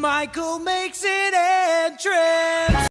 Michael makes it